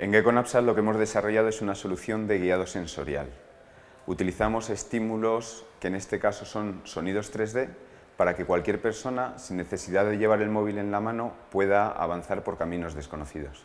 En GeckoNapsat lo que hemos desarrollado es una solución de guiado sensorial. Utilizamos estímulos que en este caso son sonidos 3D para que cualquier persona, sin necesidad de llevar el móvil en la mano, pueda avanzar por caminos desconocidos.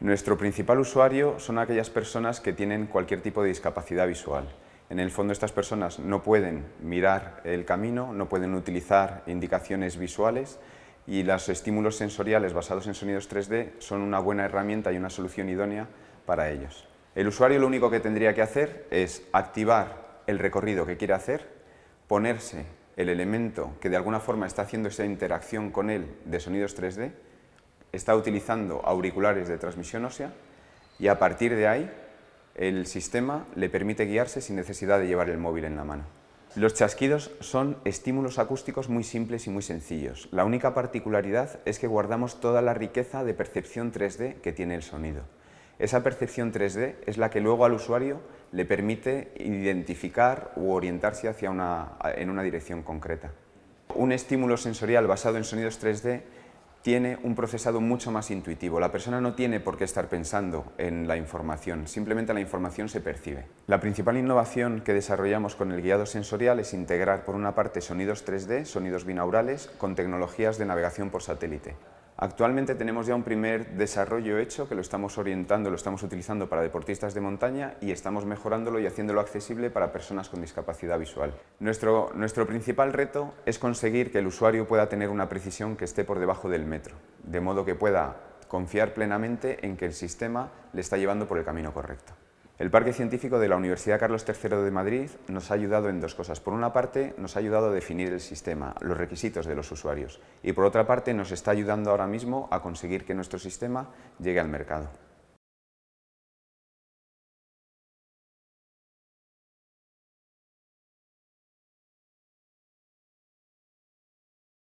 Nuestro principal usuario son aquellas personas que tienen cualquier tipo de discapacidad visual. En el fondo estas personas no pueden mirar el camino, no pueden utilizar indicaciones visuales y los estímulos sensoriales basados en sonidos 3D son una buena herramienta y una solución idónea para ellos. El usuario lo único que tendría que hacer es activar el recorrido que quiere hacer, ponerse el elemento que de alguna forma está haciendo esa interacción con él de sonidos 3D, está utilizando auriculares de transmisión ósea y a partir de ahí el sistema le permite guiarse sin necesidad de llevar el móvil en la mano. Los chasquidos son estímulos acústicos muy simples y muy sencillos. La única particularidad es que guardamos toda la riqueza de percepción 3D que tiene el sonido. Esa percepción 3D es la que luego al usuario le permite identificar u orientarse hacia en una dirección concreta. Un estímulo sensorial basado en sonidos 3D tiene un procesado mucho más intuitivo. La persona no tiene por qué estar pensando en la información, simplemente la información se percibe. La principal innovación que desarrollamos con el guiado sensorial es integrar por una parte sonidos 3D, sonidos binaurales, con tecnologías de navegación por satélite. Actualmente tenemos ya un primer desarrollo hecho que lo estamos orientando, lo estamos utilizando para deportistas de montaña y estamos mejorándolo y haciéndolo accesible para personas con discapacidad visual. Nuestro, nuestro principal reto es conseguir que el usuario pueda tener una precisión que esté por debajo del metro, de modo que pueda confiar plenamente en que el sistema le está llevando por el camino correcto. El Parque Científico de la Universidad Carlos III de Madrid nos ha ayudado en dos cosas. Por una parte, nos ha ayudado a definir el sistema, los requisitos de los usuarios. Y por otra parte, nos está ayudando ahora mismo a conseguir que nuestro sistema llegue al mercado.